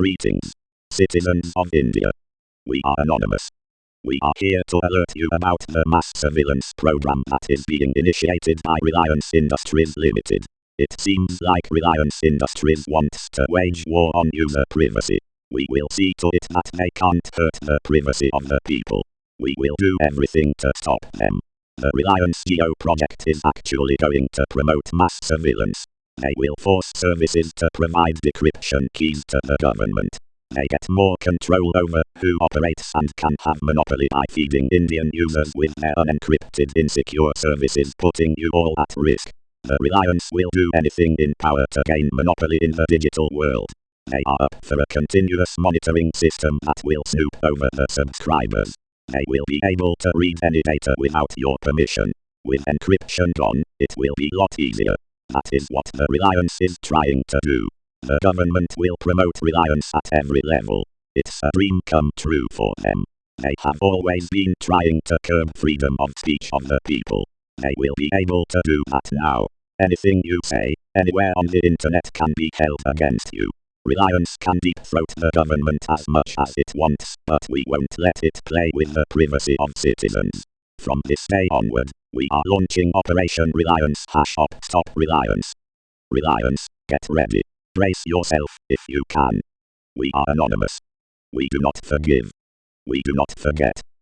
Greetings, citizens of India. We are anonymous. We are here to alert you about the mass surveillance program that is being initiated by Reliance Industries Limited. It seems like Reliance Industries wants to wage war on user privacy. We will see to it that they can't hurt the privacy of the people. We will do everything to stop them. The Reliance Jio project is actually going to promote mass surveillance. They will force services to provide decryption keys to the government. They get more control over who operates and can have monopoly by feeding Indian users with their unencrypted insecure services putting you all at risk. The Reliance will do anything in power to gain monopoly in the digital world. They are up for a continuous monitoring system that will snoop over the subscribers. They will be able to read any data without your permission. With encryption gone, it will be a lot easier. That is what the Reliance is trying to do. The government will promote reliance at every level. It's a dream come true for them. They have always been trying to curb freedom of speech of the people. They will be able to do that now. Anything you say, anywhere on the internet can be held against you. Reliance can deep throat the government as much as it wants, but we won't let it play with the privacy of citizens. From this day onward, we are launching Operation Reliance Hash Up Stop Reliance. Reliance, get ready. Brace yourself, if you can. We are anonymous. We do not forgive. We do not forget.